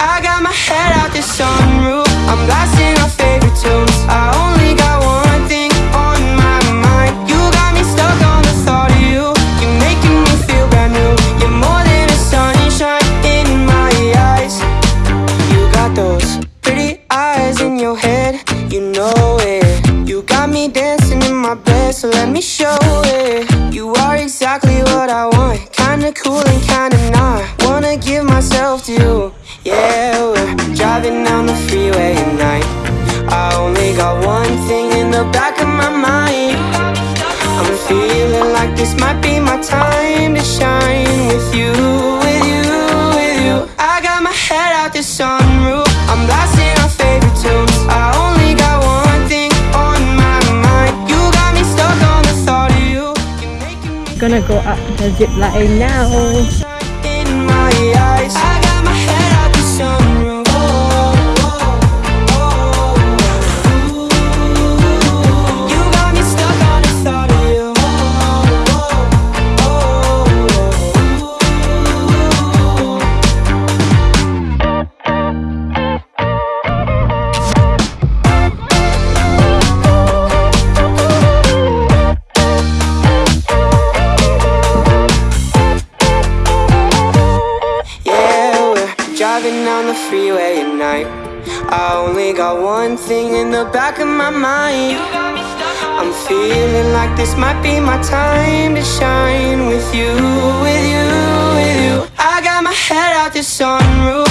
I got my head out the sunroof. I'm blasting our favorite tunes. I only got one thing on my mind. You got me stuck on the thought of you. You're making me feel brand new. You're more than a sunshine in my eyes. You got those pretty eyes in your head. You know it. You got me dancing in my bed, so let me show it. You are exactly what I want. Kinda cool and kinda not. Gonna go up the zip line now. Freeway at night. I only got one thing in the back of my mind. I'm feeling like this might be my time to shine with you, with you, with you. I got my head out the sunroof.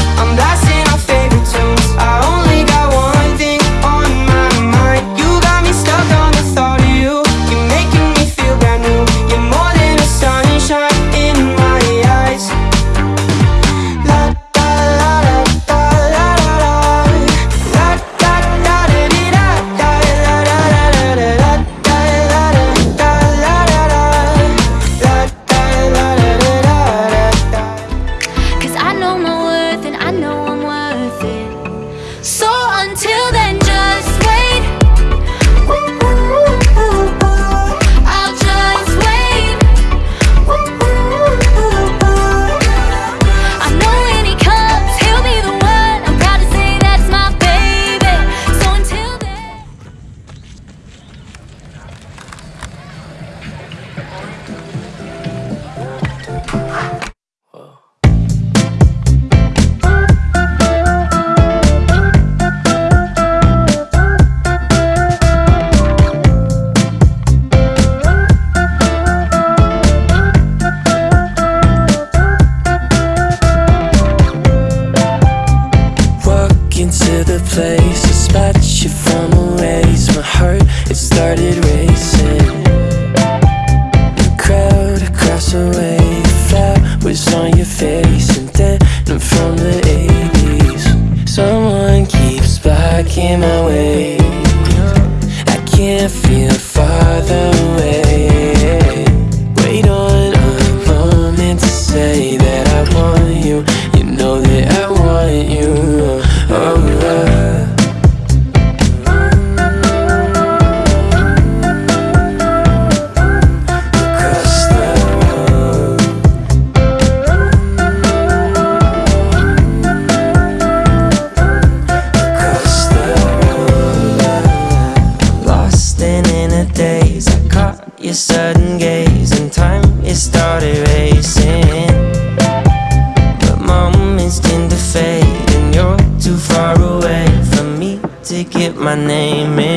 It started racing. The crowd across the way, the flowers on your face, and then from the 80s. Someone keeps blocking my way. I can't feel farther your sudden gaze, and time it started racing. But moments tend to fade, and you're too far away from me to get my name in.